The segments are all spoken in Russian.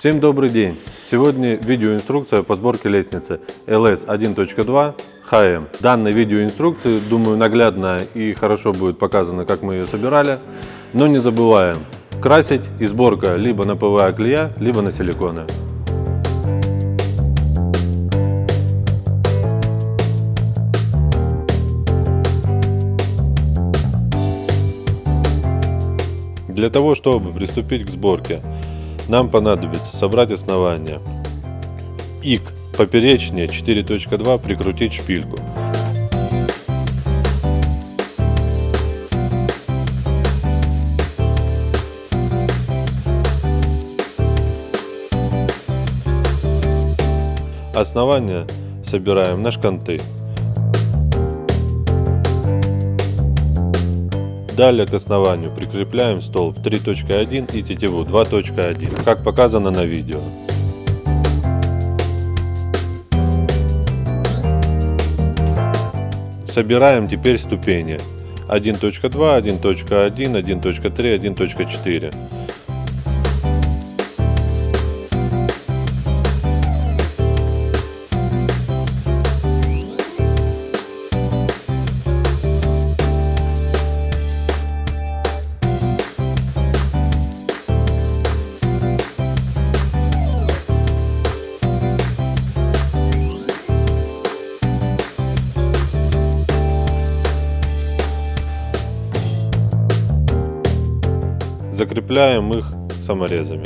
Всем добрый день! Сегодня видеоинструкция по сборке лестницы LS 1.2 HM. Данной видеоинструкции, думаю, наглядно и хорошо будет показано, как мы ее собирали. Но не забываем красить и сборка либо на ПВА клея, либо на силиконы. Для того, чтобы приступить к сборке, нам понадобится собрать основание. И к поперечнее 4.2 прикрутить шпильку. Основание собираем на шканты. Далее к основанию прикрепляем столб 3.1 и тетиву 2.1, как показано на видео. Собираем теперь ступени 1.2, 1.1, 1.3, 1.4. закрепляем их саморезами.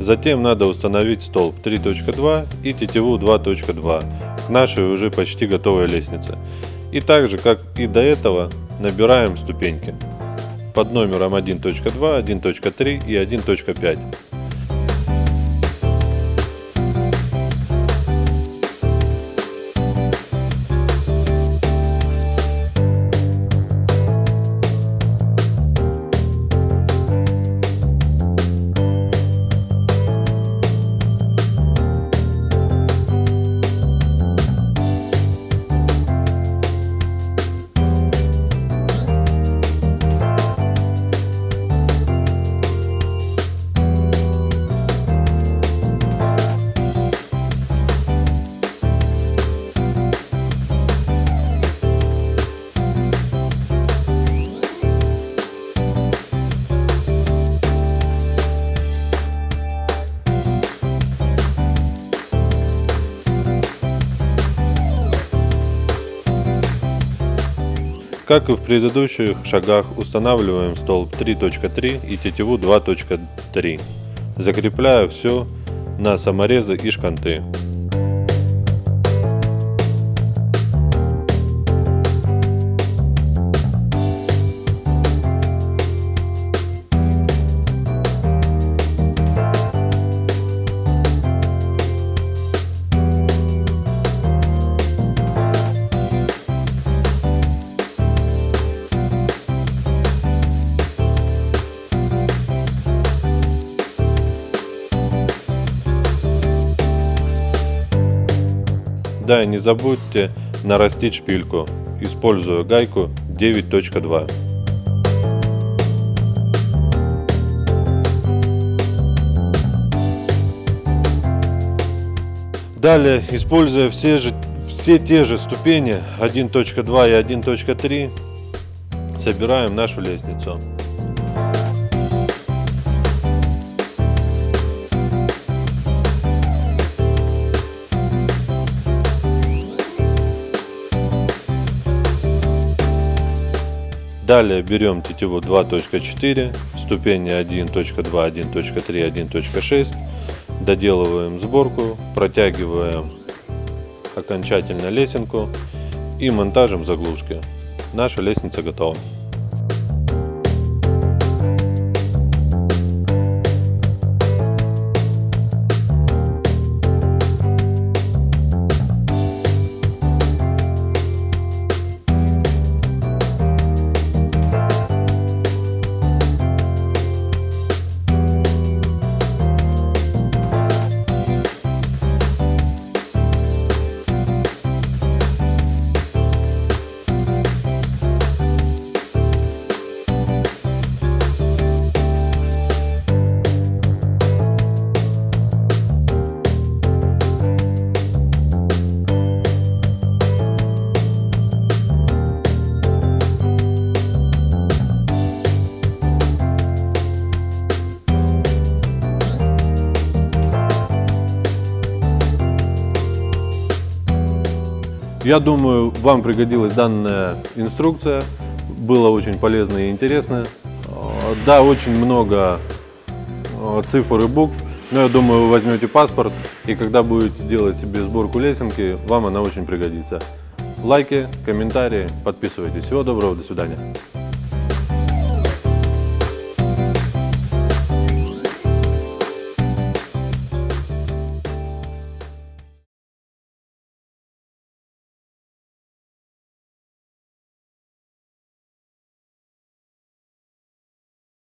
Затем надо установить столб 3.2 и тетиву 2.2 к нашей уже почти готовой лестнице. И так же, как и до этого, набираем ступеньки под номером 1.2, 1.3 и 1.5. Как и в предыдущих шагах устанавливаем столб 3.3 и тетиву 2.3, закрепляя все на саморезы и шканты. Да, и не забудьте нарастить шпильку, используя гайку 9.2. Далее, используя все, же, все те же ступени 1.2 и 1.3, собираем нашу лестницу. Далее берем тетиву 2.4, ступени 1.2, 1.3, 1.6, доделываем сборку, протягиваем окончательно лесенку и монтажем заглушки. Наша лестница готова. Я думаю, вам пригодилась данная инструкция. Было очень полезно и интересно. Э, Да, очень много э, цифр и букв, но я думаю, вы возьмете паспорт, и когда будете делать себе сборку лесенки, вам она очень пригодится. Лайки, комментарии, подписывайтесь. Всего доброго, до свидания.